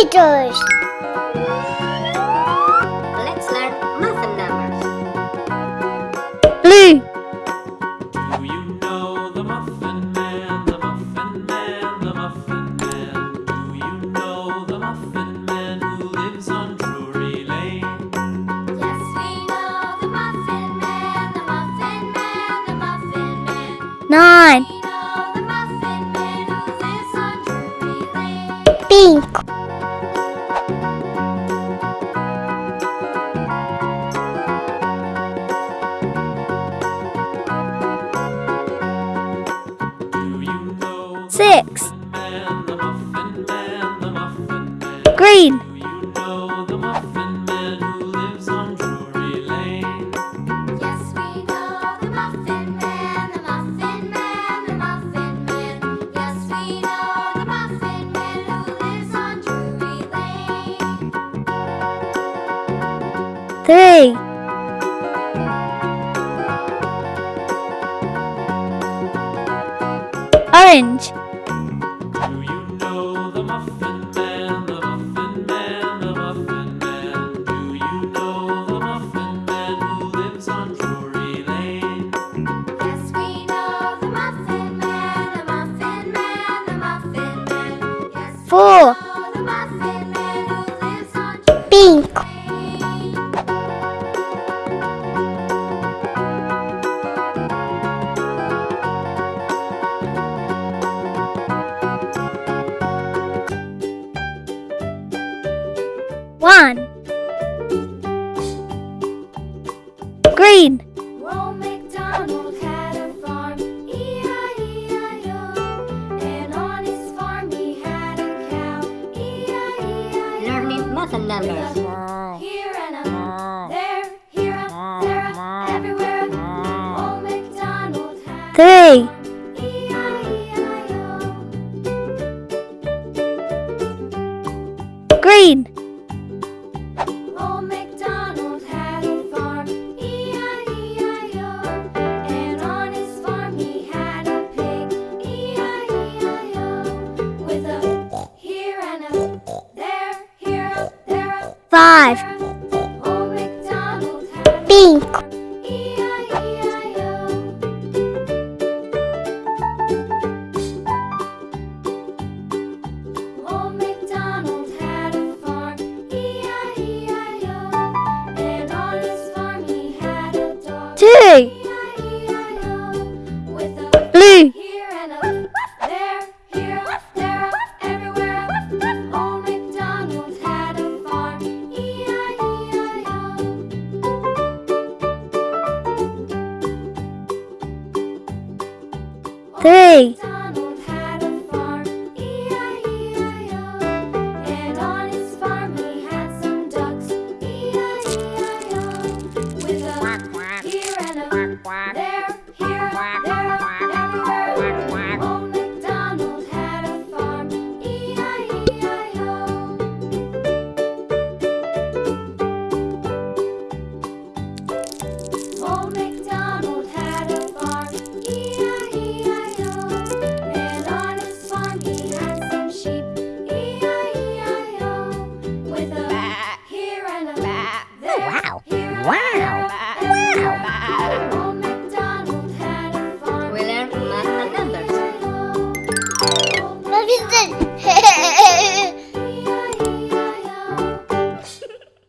Computers. Let's learn math and numbers. Blue. Do you know the Muffin Man, the Muffin Man, the Muffin Man? Do you know the Muffin Man who lives on Drury Lane? Yes, we know the Muffin Man, the Muffin Man, the Muffin Man. Nine. We Man? You know the Muffin Man who lives on Drury Lane? Yes, we know the Muffin Man, the Muffin Man, the Muffin Man. Yes, we know the Muffin Man who lives on Drury Lane. Three. Orange. Do you know the Muffin Man, Drury Pink. One. Green. Numbers. Here and a there, here a there, a everywhere. Old MacDonald had Three. Green. Five. there. Old MacDonald had a Pink. Three.